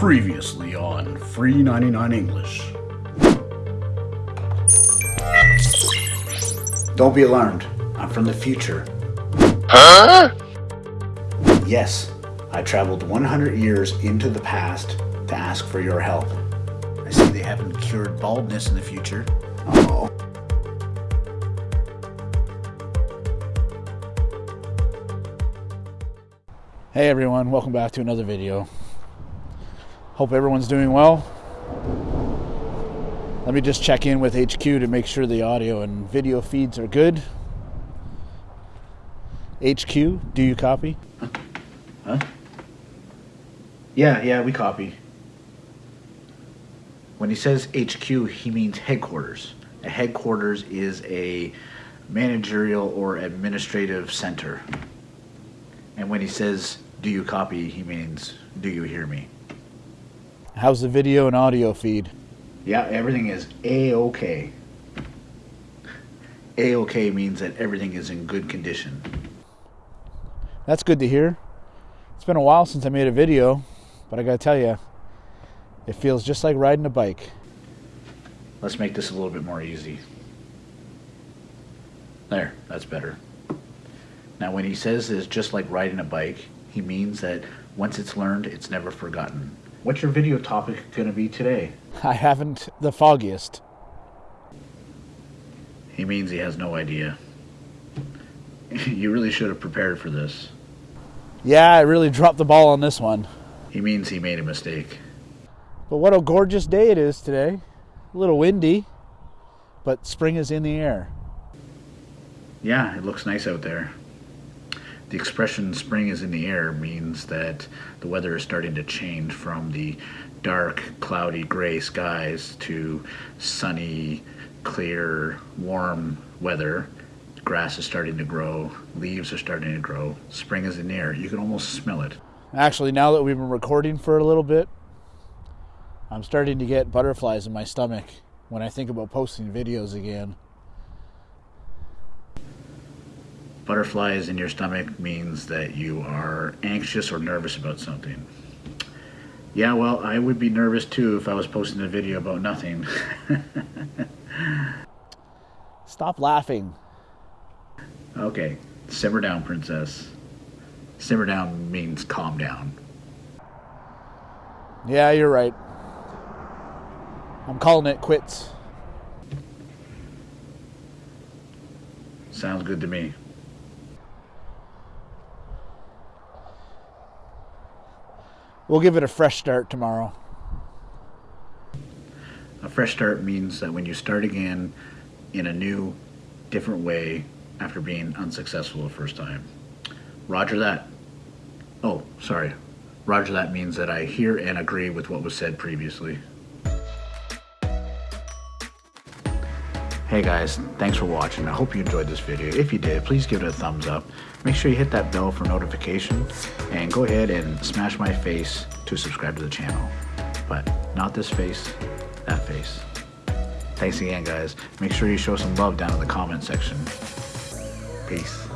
Previously on Free 99 English. Don't be alarmed. I'm from the future. Huh? Yes, I traveled 100 years into the past to ask for your help. I see they haven't cured baldness in the future. Oh. Hey everyone, welcome back to another video. Hope everyone's doing well. Let me just check in with HQ to make sure the audio and video feeds are good. HQ, do you copy? Huh? Yeah, yeah, we copy. When he says HQ, he means headquarters. A headquarters is a managerial or administrative center. And when he says, do you copy, he means, do you hear me? How's the video and audio feed? Yeah, everything is A-OK. A-OK means that everything is in good condition. That's good to hear. It's been a while since I made a video, but I gotta tell you, it feels just like riding a bike. Let's make this a little bit more easy. There, that's better. Now, when he says it's just like riding a bike, he means that once it's learned, it's never forgotten. What's your video topic going to be today? I haven't the foggiest. He means he has no idea. you really should have prepared for this. Yeah, I really dropped the ball on this one. He means he made a mistake. But what a gorgeous day it is today. A little windy, but spring is in the air. Yeah, it looks nice out there the expression spring is in the air means that the weather is starting to change from the dark, cloudy, gray skies to sunny, clear, warm weather. Grass is starting to grow, leaves are starting to grow. Spring is in the air. You can almost smell it. Actually, now that we've been recording for a little bit, I'm starting to get butterflies in my stomach when I think about posting videos again. Butterflies in your stomach means that you are anxious or nervous about something. Yeah, well, I would be nervous too if I was posting a video about nothing. Stop laughing. Okay, simmer down, princess. Simmer down means calm down. Yeah, you're right. I'm calling it quits. Sounds good to me. We'll give it a fresh start tomorrow. A fresh start means that when you start again in a new, different way after being unsuccessful the first time. Roger that. Oh, sorry. Roger that means that I hear and agree with what was said previously. Hey guys, thanks for watching. I hope you enjoyed this video. If you did, please give it a thumbs up. Make sure you hit that bell for notification and go ahead and smash my face to subscribe to the channel. But not this face, that face. Thanks again guys. Make sure you show some love down in the comment section. Peace.